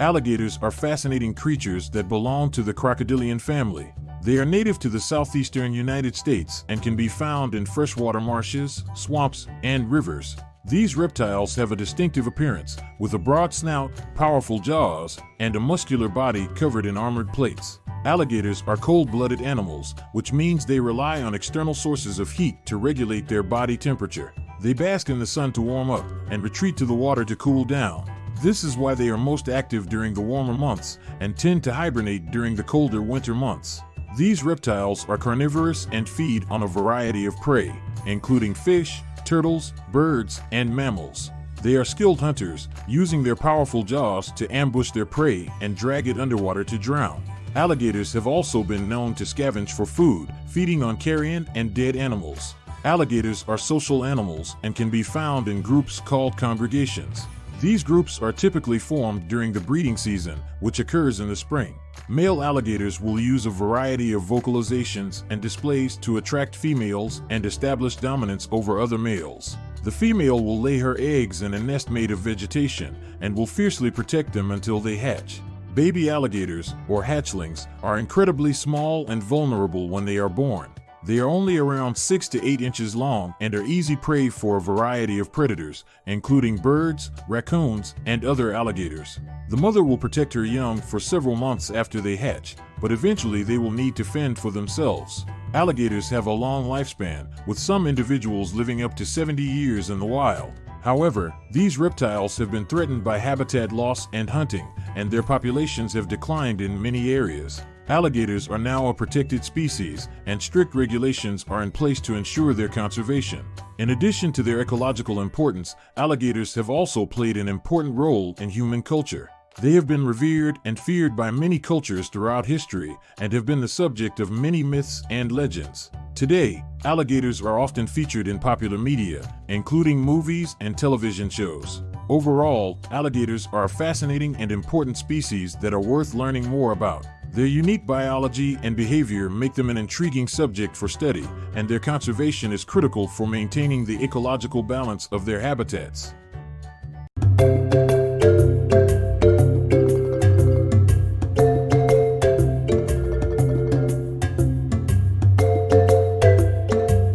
Alligators are fascinating creatures that belong to the crocodilian family. They are native to the southeastern United States and can be found in freshwater marshes, swamps, and rivers. These reptiles have a distinctive appearance, with a broad snout, powerful jaws, and a muscular body covered in armored plates. Alligators are cold-blooded animals, which means they rely on external sources of heat to regulate their body temperature. They bask in the sun to warm up and retreat to the water to cool down. This is why they are most active during the warmer months and tend to hibernate during the colder winter months. These reptiles are carnivorous and feed on a variety of prey, including fish, turtles, birds, and mammals. They are skilled hunters, using their powerful jaws to ambush their prey and drag it underwater to drown. Alligators have also been known to scavenge for food, feeding on carrion and dead animals. Alligators are social animals and can be found in groups called congregations. These groups are typically formed during the breeding season, which occurs in the spring. Male alligators will use a variety of vocalizations and displays to attract females and establish dominance over other males. The female will lay her eggs in a nest made of vegetation and will fiercely protect them until they hatch. Baby alligators, or hatchlings, are incredibly small and vulnerable when they are born. They are only around 6 to 8 inches long and are easy prey for a variety of predators, including birds, raccoons, and other alligators. The mother will protect her young for several months after they hatch, but eventually they will need to fend for themselves. Alligators have a long lifespan, with some individuals living up to 70 years in the wild. However, these reptiles have been threatened by habitat loss and hunting, and their populations have declined in many areas. Alligators are now a protected species, and strict regulations are in place to ensure their conservation. In addition to their ecological importance, alligators have also played an important role in human culture. They have been revered and feared by many cultures throughout history and have been the subject of many myths and legends. Today, alligators are often featured in popular media, including movies and television shows. Overall, alligators are a fascinating and important species that are worth learning more about. Their unique biology and behavior make them an intriguing subject for study, and their conservation is critical for maintaining the ecological balance of their habitats.